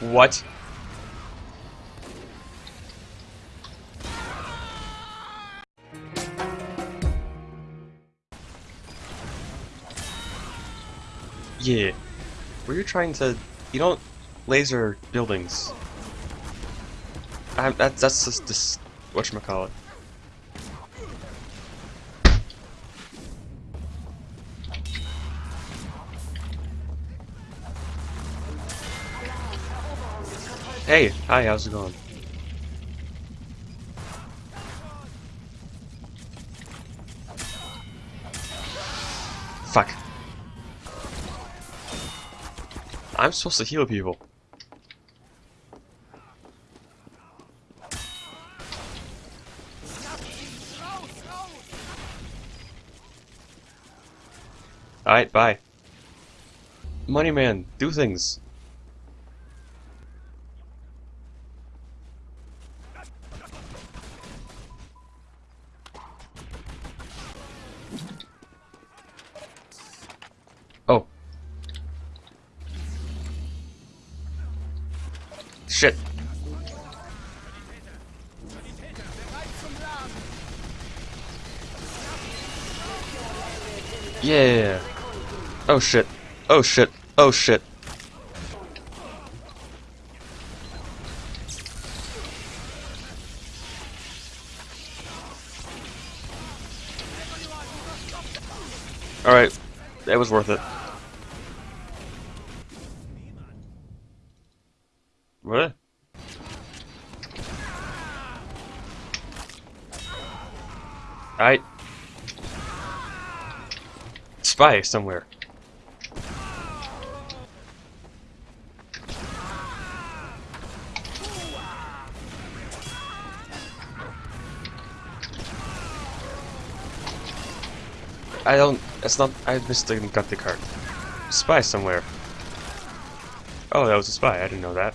What? Yeah. Were you trying to... You don't laser buildings. I, that, that's just this... Whatchamacallit. Hey, hi, how's it going? Fuck. I'm supposed to heal people. Alright, bye. Money man, do things. Oh. Shit. Yeah. Oh shit. Oh shit. Oh shit. Alright. That was worth it. What? I spy somewhere. I don't. That's not. I missed the got the card. Spy somewhere. Oh, that was a spy. I didn't know that.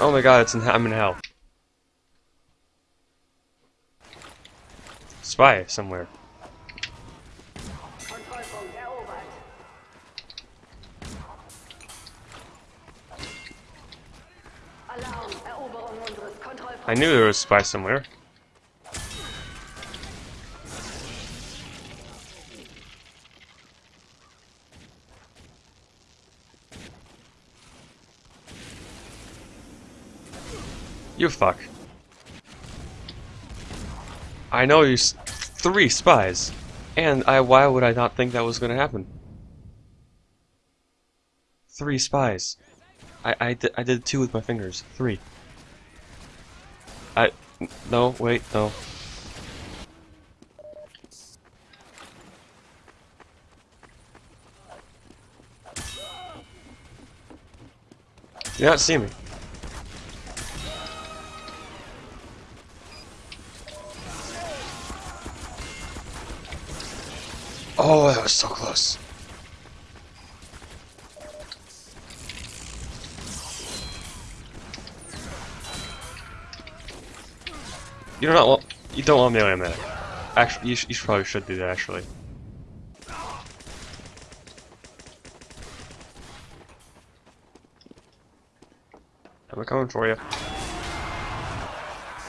Oh my god, it's in I'm in hell. Spy somewhere. I knew there was a spy somewhere. You fuck. I know you s three spies. And I why would I not think that was gonna happen? Three spies. I I did I did two with my fingers. Three. I no wait no. You not see me. Oh, that was so close. You don't want you don't want melee medic. Actually, you, sh you probably should do that. Actually. I'm coming for you.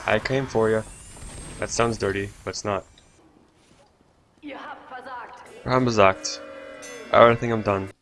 I came for you. That sounds dirty, but it's not. I'm gesagt. I think I'm done.